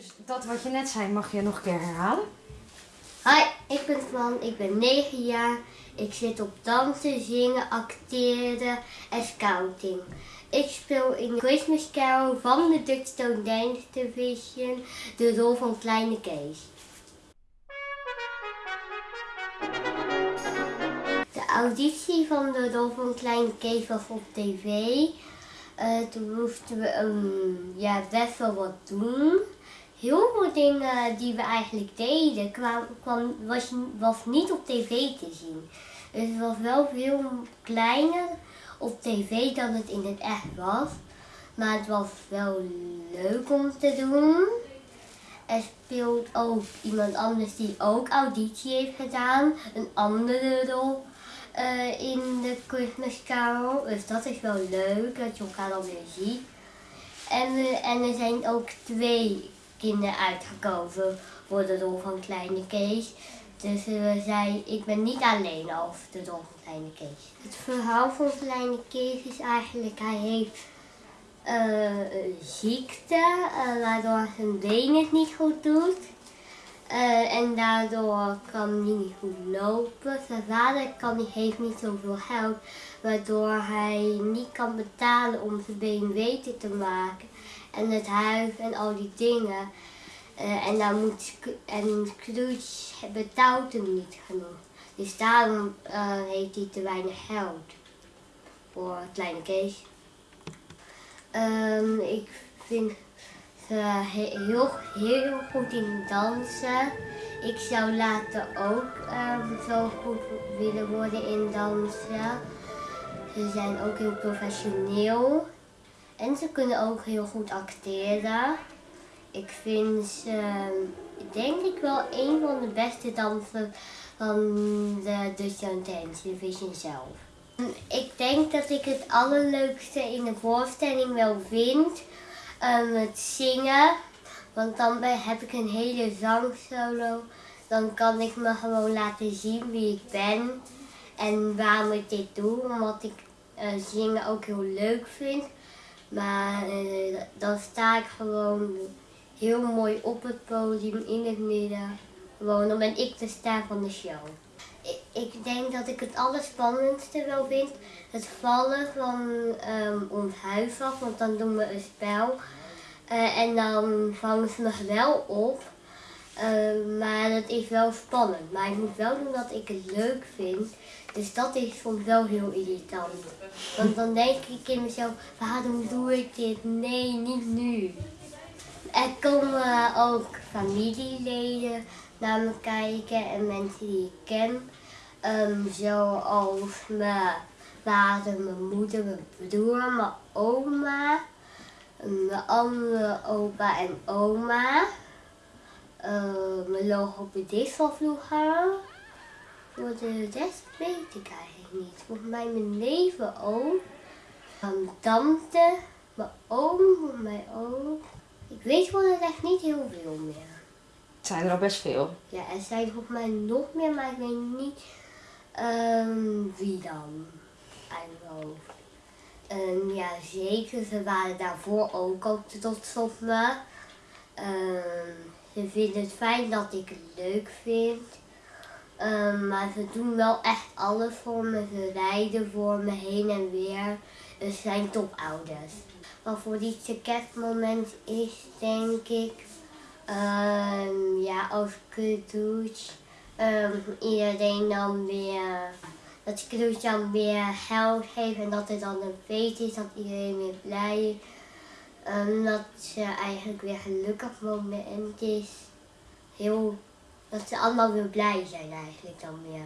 Dus dat wat je net zei, mag je nog een keer herhalen? Hi, ik ben Twan, ik ben 9 jaar. Ik zit op dansen, zingen, acteren en scouting. Ik speel in Christmas Carol van de Dutch Stone Dance Division de rol van Kleine Kees. De auditie van de rol van Kleine Kees was op tv. Eh, toen moesten we um, ja, best wel wat doen. Heel veel dingen die we eigenlijk deden kwam, kwam, was, was niet op tv te zien. Dus het was wel veel kleiner op tv dan het in het echt was. Maar het was wel leuk om te doen. Er speelt ook iemand anders die ook auditie heeft gedaan. Een andere rol eh, in de Christmas Carol. Dus dat is wel leuk dat je elkaar dan weer ziet. En, en er zijn ook twee kinderen uitgekozen voor de rol van Kleine Kees. Dus we zei, ik ben niet alleen als de rol van Kleine Kees. Het verhaal van Kleine Kees is eigenlijk, hij heeft uh, een ziekte, uh, waardoor zijn been het niet goed doet. En daardoor kan hij niet goed lopen. Zijn vader kan, heeft niet zoveel geld, waardoor hij niet kan betalen om zijn been beter te maken. En het huis en al die dingen. Uh, en, dan moet, en Scrooge betaalt hem niet genoeg. Dus daarom uh, heeft hij te weinig geld voor Kleine Kees. Um, ik vind ze heel, heel goed in dansen. Ik zou later ook um, zo goed willen worden in dansen. Ze zijn ook heel professioneel. En ze kunnen ook heel goed acteren. Ik vind ze, denk ik wel, een van de beste dansers van de Dutch Dance Division zelf. Ik denk dat ik het allerleukste in de voorstelling wel vind um, het zingen. Want dan heb ik een hele zangsolo. Dan kan ik me gewoon laten zien wie ik ben en waarom ik dit doe. Omdat ik uh, zingen ook heel leuk vind. Maar uh, dan sta ik gewoon heel mooi op het podium in het midden. Gewoon, dan ben ik de ster van de show. Ik, denk dat ik het allerspannendste wel vind. Het vallen van um, ons huis af, want dan doen we een spel. Uh, en dan vangen ze me wel op. Uh, maar dat is wel spannend. Maar ik moet wel doen dat ik het leuk vind. Dus dat is soms wel heel irritant. Want dan denk ik in mezelf, waarom doe ik dit? Nee, niet nu. Er komen ook familieleden naar me kijken en mensen die ik ken. Um, zoals mijn vader, mijn moeder, mijn broer, mijn oma, mijn andere opa en oma. Uh, mijn logopedist van vroeger. Voor de rest weet ik eigenlijk niet. Volgens mij mijn neven ook. Mijn tante, mijn oom, voor mij ook. Ik weet gewoon echt niet heel veel meer. Het zijn er al best veel. Ja, er zijn volgens mij nog meer, maar ik weet niet um, wie dan. Eigenlijk. Um, ja, zeker. Ze waren daarvoor ook al trots op me. Um, ze vinden het fijn dat ik het leuk vind. Um, maar ze doen wel echt alles voor me. Ze rijden voor me heen en weer. Ze zijn topouders. Wat voor dit kerstmoment is, denk ik, um, ja, als Scrooge um, iedereen dan weer, dat Scrooge dan weer geld geeft en dat het dan een feest is, dat iedereen weer blij is omdat ze eigenlijk weer gelukkig moment en het is heel, dat ze allemaal weer blij zijn eigenlijk dan weer.